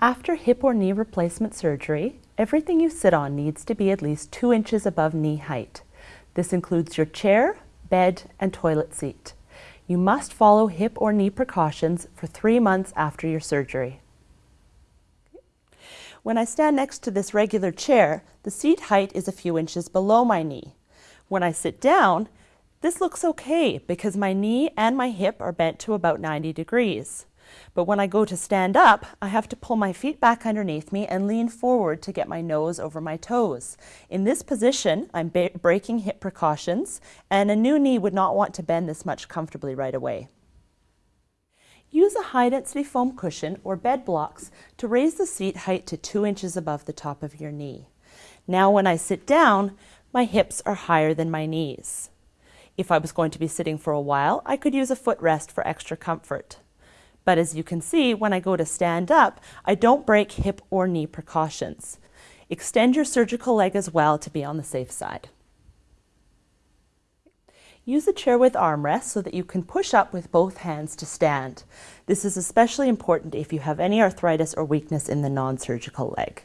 After hip or knee replacement surgery, everything you sit on needs to be at least two inches above knee height. This includes your chair, bed, and toilet seat. You must follow hip or knee precautions for three months after your surgery. When I stand next to this regular chair, the seat height is a few inches below my knee. When I sit down, this looks okay because my knee and my hip are bent to about 90 degrees. But when I go to stand up, I have to pull my feet back underneath me and lean forward to get my nose over my toes. In this position, I'm breaking hip precautions, and a new knee would not want to bend this much comfortably right away. Use a high-density foam cushion or bed blocks to raise the seat height to two inches above the top of your knee. Now when I sit down, my hips are higher than my knees. If I was going to be sitting for a while, I could use a footrest for extra comfort. But as you can see, when I go to stand up, I don't break hip or knee precautions. Extend your surgical leg as well to be on the safe side. Use a chair with armrests so that you can push up with both hands to stand. This is especially important if you have any arthritis or weakness in the non-surgical leg.